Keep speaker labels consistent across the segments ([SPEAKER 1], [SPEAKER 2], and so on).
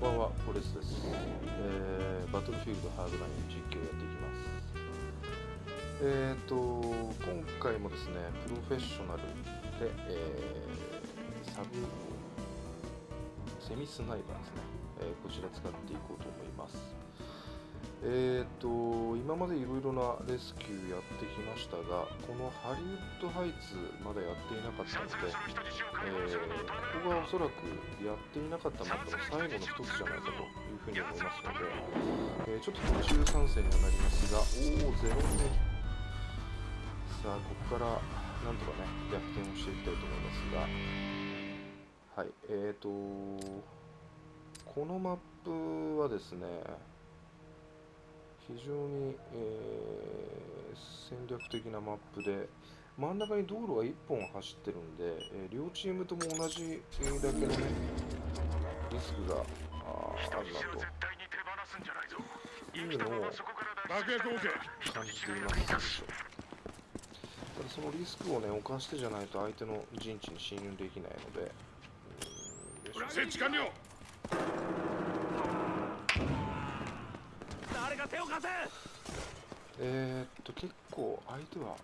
[SPEAKER 1] んばんは、ポレスです、えーバトルフィールドハードライン実況やっていきます。えっ、と、今回もですね、プロフェッショナルで、えーサブ、セミスナイパーですね、えーこちら使っていこうと思います。えっ、と、今までいろいろなレスキューやってきましたが、このハリウッドハイツまだやっていなかったので、えーここがおそらくやっていなかったマップの最後の一つじゃないかというふうに思いますので、えーちょっと途中参戦にはなりますが、おお、ゼロ目。さあ、ここからなんとかね、逆転をしていきたいと思いますが、はい、えーと、このマップはですね、非常に、えー戦略的なマップで、真ん中に道路が1本走ってるんで、えー両チームとも同じえーだけのね、リスクがあーあるなと。いうのを
[SPEAKER 2] 爆薬 OK
[SPEAKER 1] 感じています。ただそのリスクをね、犯してじゃないと相手の陣地に侵入できないので、うーんよいし。ょ
[SPEAKER 2] 設置完了。
[SPEAKER 3] 誰か手を貸せ
[SPEAKER 1] えー、っと、結構相手は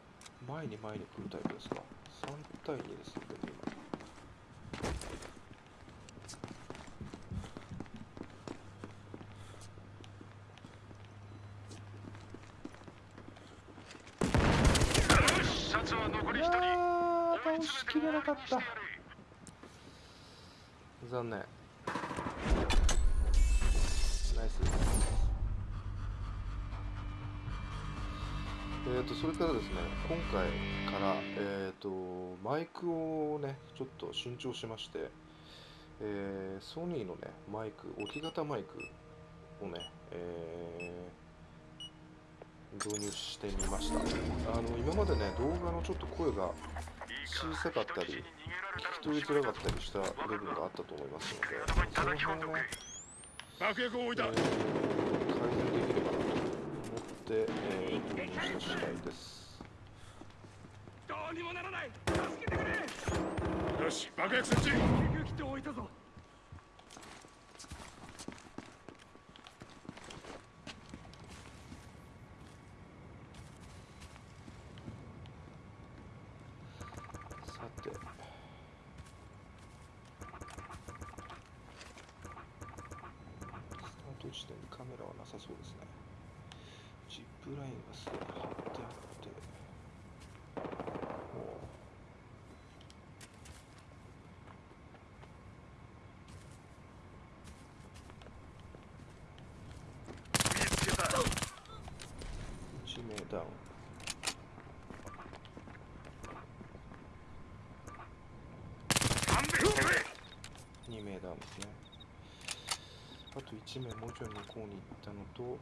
[SPEAKER 1] 前に前に来るタイプですか ?3 対2ですので、今。
[SPEAKER 2] シャツは残り1人
[SPEAKER 1] あー、倒しきれなかった。残念。えーと、それからですね、今回から、えーと、マイクをね、ちょっと新調しまして、えーソニーのね、マイク、置き型マイクをね、えー導入してみました。あの、今までね、動画のちょっと声が小さかったり、聞き取りづらかったりした部分があったと思いますので、その辺をね、
[SPEAKER 2] 爆薬を置いた
[SPEAKER 1] えー改善できればなと思って、えー導入した次第です。
[SPEAKER 3] どうにもならない助けてくれ
[SPEAKER 2] よし爆薬設置
[SPEAKER 3] 救急キットを置いたぞ
[SPEAKER 1] さて。スタート地点にカメラはなさそうですね。ジップラインがすでに張ってあって、もう
[SPEAKER 2] 見つけた
[SPEAKER 1] 1名ダウン。2名ダウンですね。あと1名もうちょい向こうに行ったのと、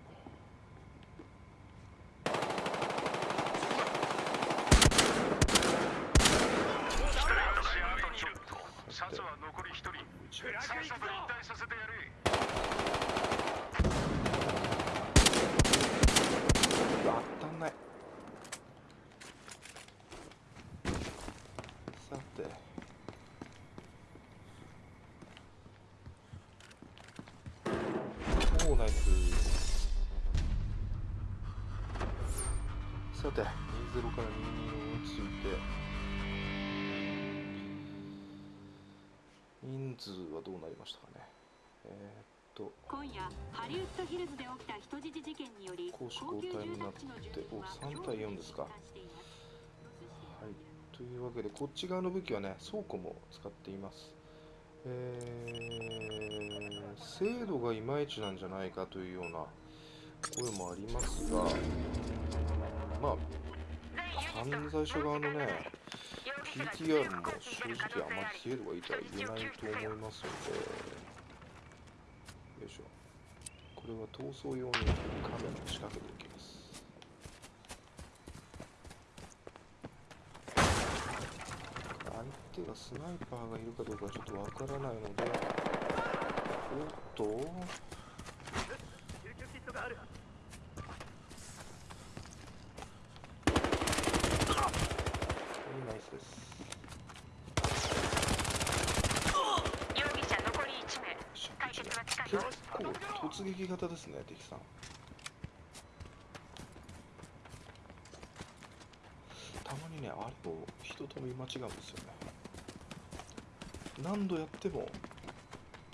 [SPEAKER 2] シャツは残り1人
[SPEAKER 1] 1名
[SPEAKER 2] さっさと引退させてやれ
[SPEAKER 1] うわ当たんない。さて。おーナイス。さて、20から22に追いつ人数はどうなりましたかね。えー、っと、
[SPEAKER 4] 今夜ハリウッドヒルズで起きた人質事件により
[SPEAKER 1] 攻守
[SPEAKER 4] 高級
[SPEAKER 1] 交代になって
[SPEAKER 4] 住宅地の住民は
[SPEAKER 1] お3対4ですか。はい、というわけで、こっち側の武器はね、倉庫も使っています。えー、精度がいまいちなんじゃないかというような声もありますが、まあ、犯罪者側のね、PTR も正直あまり精度がいいとは言えないと思いますので、よいしょ。これは逃走用にカメラを仕掛けていきます。相手がスナイパーがいるかどうかちょっとわからないので、おっと、
[SPEAKER 3] 救急キットがある
[SPEAKER 1] ナイスです。
[SPEAKER 5] 容疑者残り1名
[SPEAKER 1] よっしゃ
[SPEAKER 5] 解決は近い
[SPEAKER 1] 結撃型ですね敵さん。たまにねあれを人と見間違うんですよね。何度やっても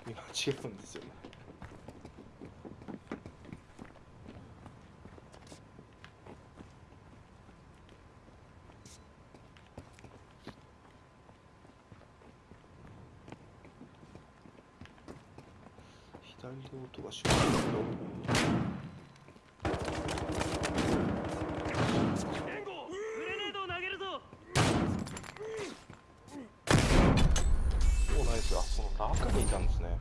[SPEAKER 1] 見間違うんですよね左で音がしますけど
[SPEAKER 3] 援護グレネードを投げるぞ
[SPEAKER 1] おナイスあその中にいたんですね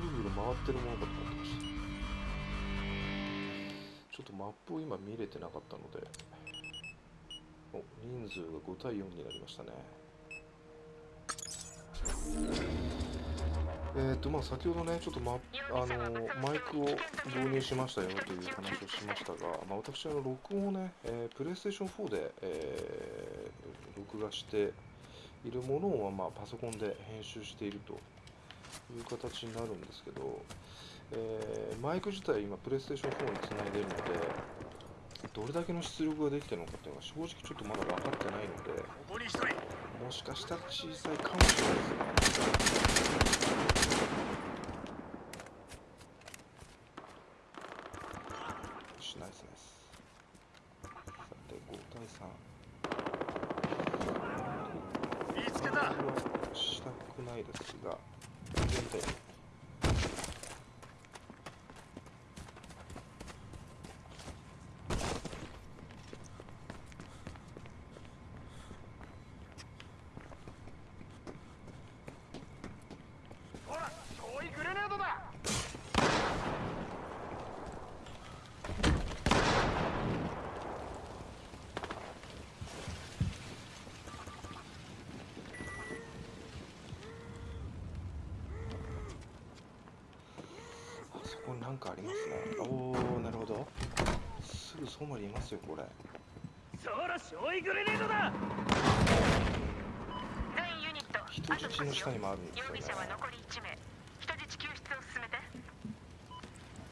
[SPEAKER 1] ぐるぐる回ってるものかと思ってましたちょっとマップを今見れてなかったので。お人数が5対4になりましたね。えーとまあ、先ほどね、ちょっと、ま、あのマイクを導入しましたよという話をしましたが、まあ、私、あの録音をね、えープレイステーション4で、えー録画しているものを、まあ、パソコンで編集しているという形になるんですけど、えーマイク自体、今、プレイステーション4につないでいるので、どれだけの出力ができているのかっていうのが正直ちょっとまだ分かってないので、もしかしたら小さいかもしれないですし、ナイスナイス。さて、5対3。
[SPEAKER 2] 見つけた
[SPEAKER 1] はしたくないですが、全体
[SPEAKER 2] ほら遠いグレネードだ
[SPEAKER 1] あそこになんかありますね。おー、なるほど。すぐそばにいますよ、これ。
[SPEAKER 3] そら焼夷グレネードだ。
[SPEAKER 5] 全ユニット
[SPEAKER 1] 人質の下にもあるんですよね。
[SPEAKER 5] 容疑者は残り1名。人質救出を進めて。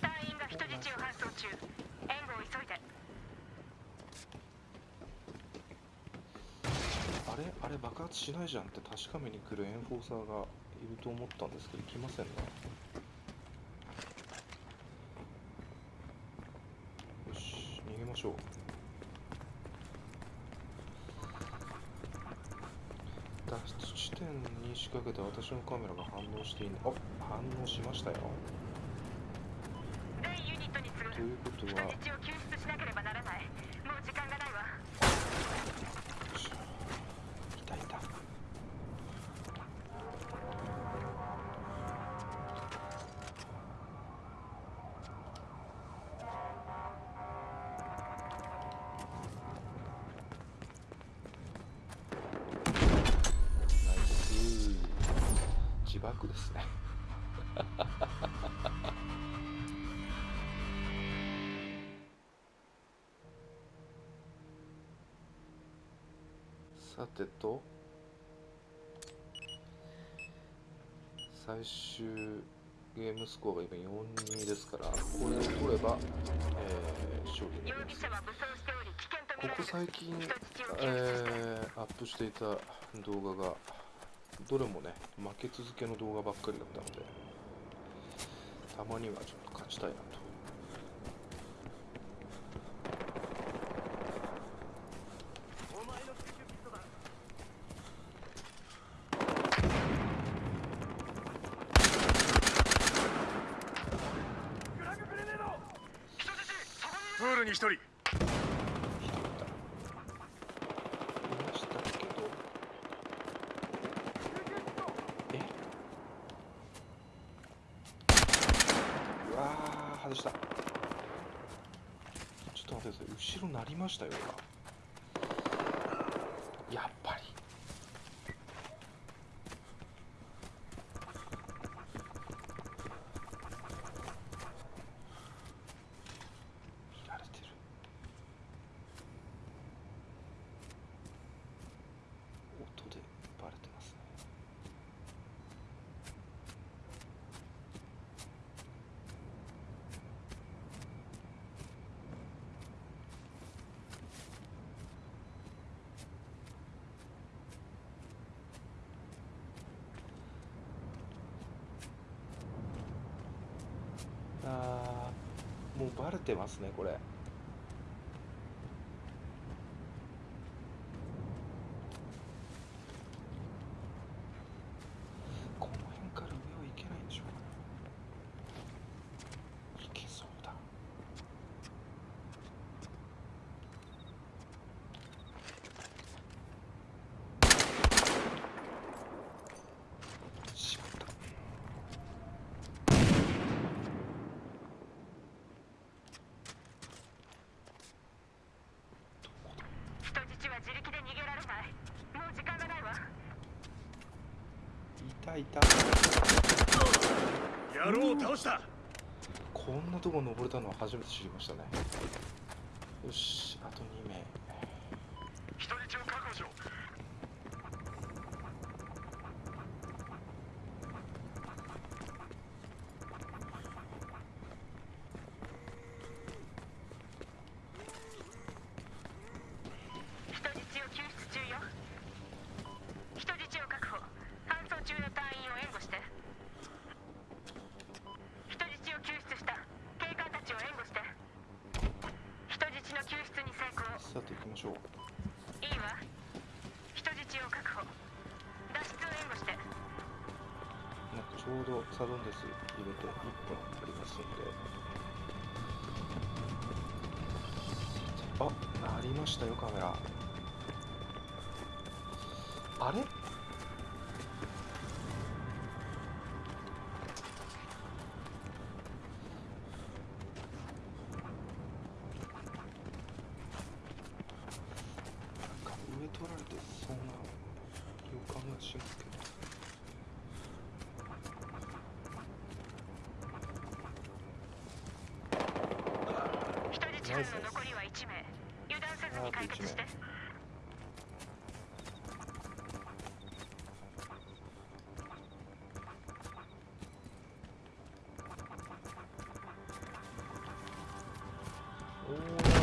[SPEAKER 5] 隊員が人質を搬送中。援護を急いで。
[SPEAKER 1] あれ？あれ爆発しないじゃんって確かめに来るエンフォーサーがいると思ったんですけど来ませんねよしょう。脱出地点に仕掛けた私のカメラが反応していない。あ反応しましたよ。ということ
[SPEAKER 5] 人
[SPEAKER 1] はですね。さてと最終ゲームスコアが今4-2ですからこれを取れば、えー勝利になります。ここ最近、えーアップしていた動画がどれもね負け続けの動画ばっかりだったのでたまにはちょっと勝ちたいなと。
[SPEAKER 2] プールに一人
[SPEAKER 1] 一人いたいましたけどえうわー外したちょっと待ってください。後ろ鳴りましたよ今やっぱり見られてる音でバレてますねバレてますねこれこの辺から上は行けないんでしょうか行けそうだしまった
[SPEAKER 5] 人質は自力で逃げられないもう時間がないわ
[SPEAKER 1] いた。
[SPEAKER 3] 野郎を倒した。
[SPEAKER 1] こんなとこ登れたのは初めて知りましたね。よしあと2名
[SPEAKER 2] 人質を確保しろ
[SPEAKER 5] 人質を救出中よ人質を確保搬送中の隊員を援護して人質を救出した警官たちを援護して人質の救出に成功
[SPEAKER 1] さて行きましょう。
[SPEAKER 5] いいわ。人質を確保。脱出を援護して。
[SPEAKER 1] なんかちょうどサドンデス入れて1分ありますんで。あありましたよカメラ。あれ？
[SPEAKER 5] 人質軍の残りは1名油断せずに解決して
[SPEAKER 1] おー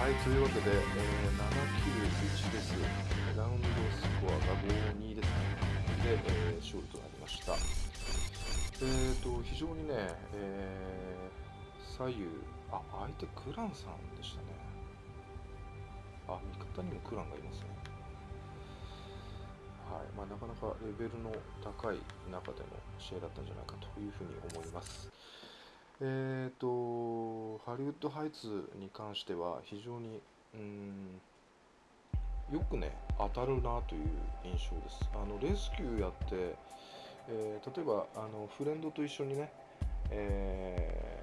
[SPEAKER 1] はい、というわけで、えー、791です。ラウンドスコアが52ですね。で、えー勝利となりました。えーと、非常にね、えー左右、あ、相手クランさんでしたね。あ、味方にもクランがいますね。はいまあ、なかなかレベルの高い中での試合だったんじゃないかというふうに思います。えーと、ハリウッドハイツに関しては非常にうんよくね当たるなという印象です。あのレスキューやって、えー例えばあのフレンドと一緒にね、え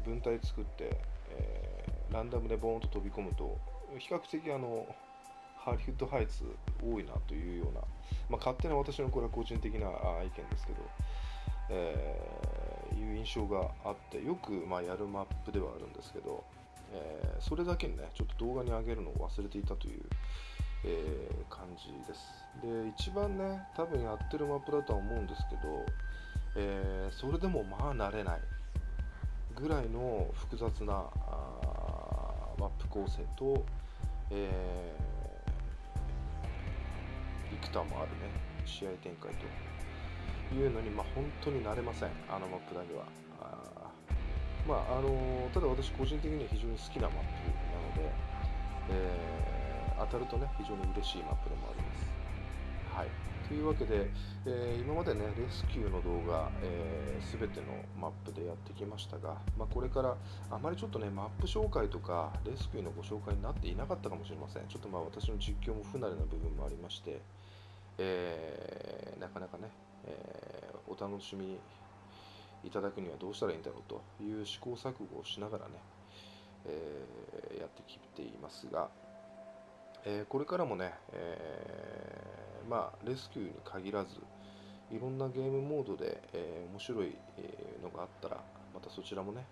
[SPEAKER 1] ー分隊作って、えーランダムでボーンと飛び込むと比較的あのハリウッドハイツ多いなというような、まあ、勝手な私のこれは個人的な意見ですけど、えーいう印象があってよく、まあ、やるマップではあるんですけど、えーそれだけにねちょっと動画に上げるのを忘れていたという、えー感じです。で一番ね多分やってるマップだとは思うんですけど、えーそれでもまあ慣れないぐらいの複雑なマップ構成と、えー、幾多もあるね試合展開というのに、まあ、本当に慣れませんあのマップだけは。あまああのーただ私個人的には非常に好きなマップなので、えー当たるとね非常に嬉しいマップでもあります。はい。というわけで、えー今までねレスキューの動画、えー、全てのマップでやってきましたが、まあ、これからあまりちょっとねマップ紹介とかレスキューのご紹介になっていなかったかもしれません。ちょっとまあ私の実況も不慣れな部分もありまして、えーなかなかね、えお楽しみいただくにはどうしたらいいんだろうという試行錯誤をしながらね、えやってきていますが、えこれからもね、えーまあ、レスキューに限らず、いろんなゲームモードで、えー面白い、のがあったら、またそちらもね、